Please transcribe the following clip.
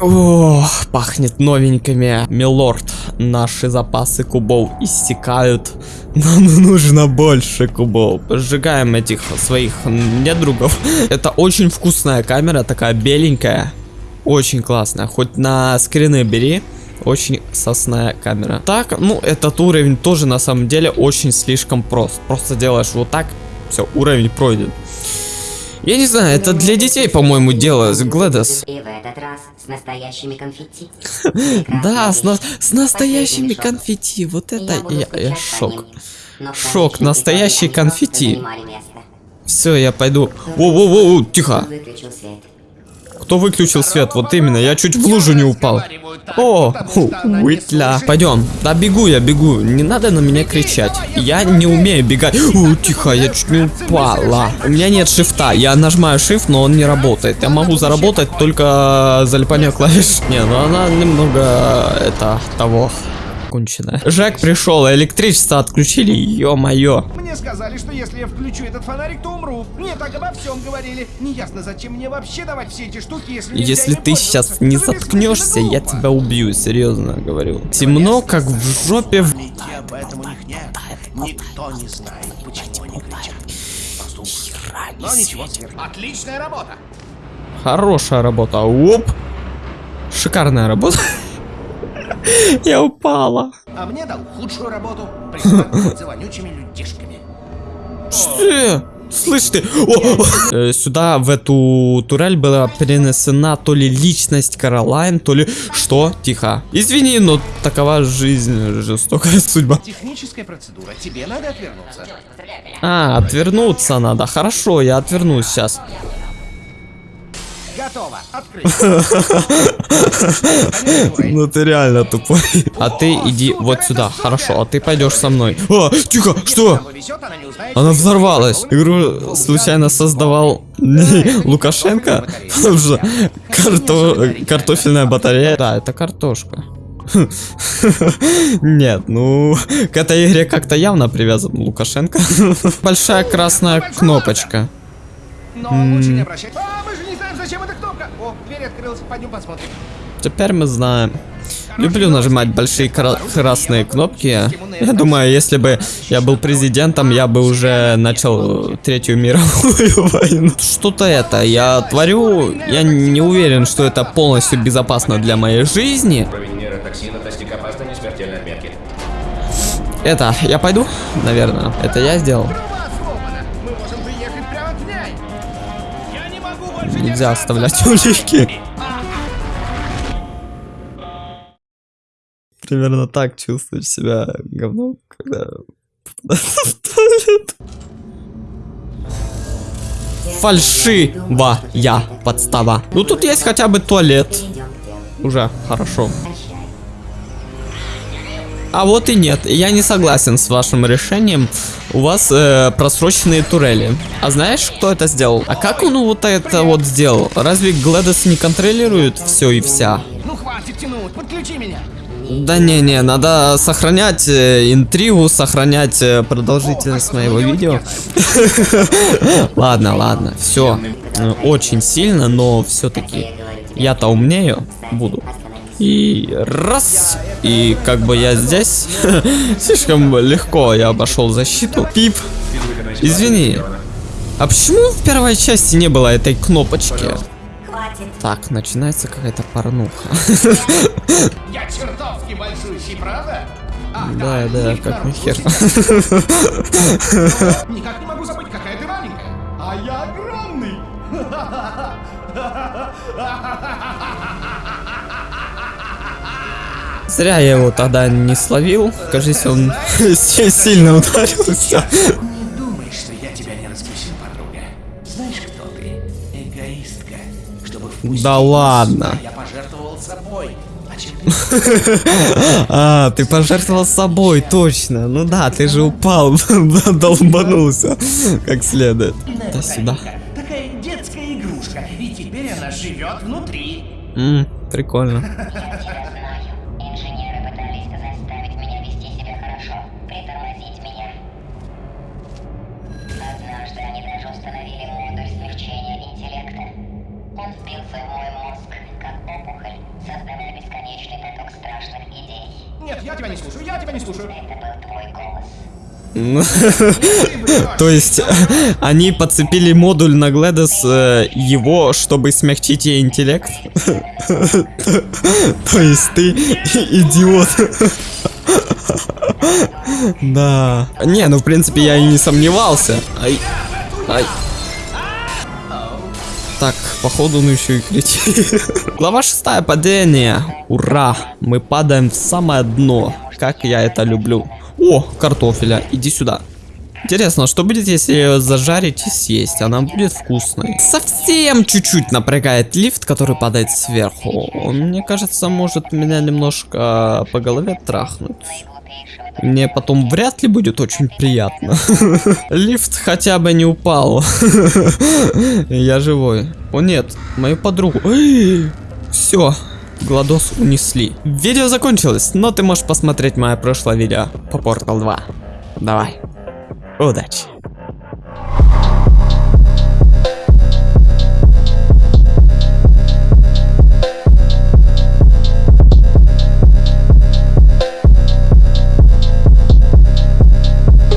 О, пахнет новенькими. Милорд, наши запасы кубов истекают. Нам нужно больше кубов. Сжигаем этих своих недругов. Это очень вкусная камера, такая беленькая. Очень классная. Хоть на скрины бери. Очень сосная камера. Так, ну этот уровень тоже на самом деле очень слишком прост. Просто делаешь вот так, все, уровень пройден. Я не знаю, это для детей, по-моему, дело с Глэдос. И в этот раз с настоящими конфетти. Да, с, на- с настоящими конфетти. Вот это я, шок. Шок, настоящие конфетти. Все, я пойду. Воу-воу-воу, тихо. Кто выключил свет? Вот именно, я чуть в лужу не упал. О, ху, Уитля. Пойдем. Да бегу я, бегу. Не надо на меня кричать. Я не умею бегать. О, тихо, я чуть не упала. У меня нет шифта. Я нажимаю shift, но он не работает. Я могу заработать только залипание клавиш. Не, ну она немного это того конченая. Жек пришел, электричество отключили, ё-моё. Мне сказали, что если я включу этот фонарик, то умру. Мне так обо всем говорили. Неясно, зачем мне вообще давать все эти штуки, если нельзя Если ты сейчас не заткнешься, я тебя убью, серьезно говорю. Темно, как в жопе. в- Идти об этом у них нет. Никто не знает, почему они кричат. Но ничего. Отличная работа. Хорошая работа. Оп. Шикарная работа. Я упала. А мне дал худшую работу. За вонючими людишками. Что? Слышь ты? О, о. Э, Сюда, в эту турель была перенесена то ли личность Каролайн, то ли... Что? Тихо. Извини, но такова жизнь, жестокая судьба. Техническая процедура. Тебе надо отвернуться. А, отвернуться надо. Хорошо, я отвернусь сейчас. Готово. Открыть. Ну ты реально тупой. А ты иди вот сюда. Хорошо, а ты пойдешь со мной. А, тихо, что? Она взорвалась. Игру случайно создавал не Лукашенко? Потому что карто... картофельная батарея. Да, это картошка. Нет, ну, к этой игре как-то явно привязан Лукашенко. Большая красная кнопочка. Но лучше не обращать. Зачем эта кнопка. О, дверь открылась. Пойдем посмотрим. Теперь мы знаем. Люблю нажимать большие кра- красные кнопки. Я думаю, если бы я был президентом, я бы уже начал третью мировую войну. Что-то это я творю. Я не уверен, что это полностью безопасно для моей жизни. Это, я пойду? Наверное. Это я сделал. Нельзя оставлять улики. Примерно так чувствуешь себя говном, когда туалет. Фальшивая подстава. Ну тут есть хотя бы туалет. Уже хорошо. А вот и нет, я не согласен с вашим решением. У вас э, просроченные турели. А знаешь, кто это сделал? А как он вот это вот сделал? Разве Гледес не контролирует все и вся? Ну хватит тянуть. Подключи меня. Да не-не, надо сохранять э, интригу, сохранять э, продолжительность моего видео. Ладно, ладно, все. Очень сильно, но все-таки я-то умнею буду. И раз, и как бы я здесь слишком легко я обошел защиту. Пип, извини. А почему в первой части не было этой кнопочки? Так, начинается какая-то порнуха. Я чертовски большущий, правда? Ах, Да, да, как наружу. нахер. Никак не могу забыть, какая ты маленькая. А я огромный. Зря я его тогда не словил. Кажется, он сильно ударился. Да ладно. Я пожертвовал собой. А ты пожертвовал собой, точно. Ну да, ты же упал, долбанулся как следует. Да сюда. Такая детская игрушка. И теперь она живет внутри. Прикольно. сердце, мой мозг, как опухоль, создавая бесконечный поток страшных идей. Нет, я тебя не слушаю, я тебя не слушаю. Это был твой голос. Ну, то есть они подцепили модуль на Гледос э, его, чтобы смягчить ей интеллект? То есть ты идиот. Да. Не, ну в принципе я и не сомневался. Ай. Ай. Так, походу он еще и кричит. Глава шестая, падение. Ура, мы падаем в самое дно. Как я это люблю. О, картофеля, иди сюда. Интересно, что будет, если ее зажарить и съесть? Она будет вкусной. Совсем чуть-чуть напрягает лифт, который падает сверху. Он, мне кажется, может меня немножко по голове трахнуть. Мне потом вряд ли будет очень приятно. Лифт хотя бы не упал. Я живой. О нет, мою подругу. Все. Гладос унесли. Видео закончилось, но ты можешь посмотреть мое прошлое видео по Portal 2. Давай. Удачи.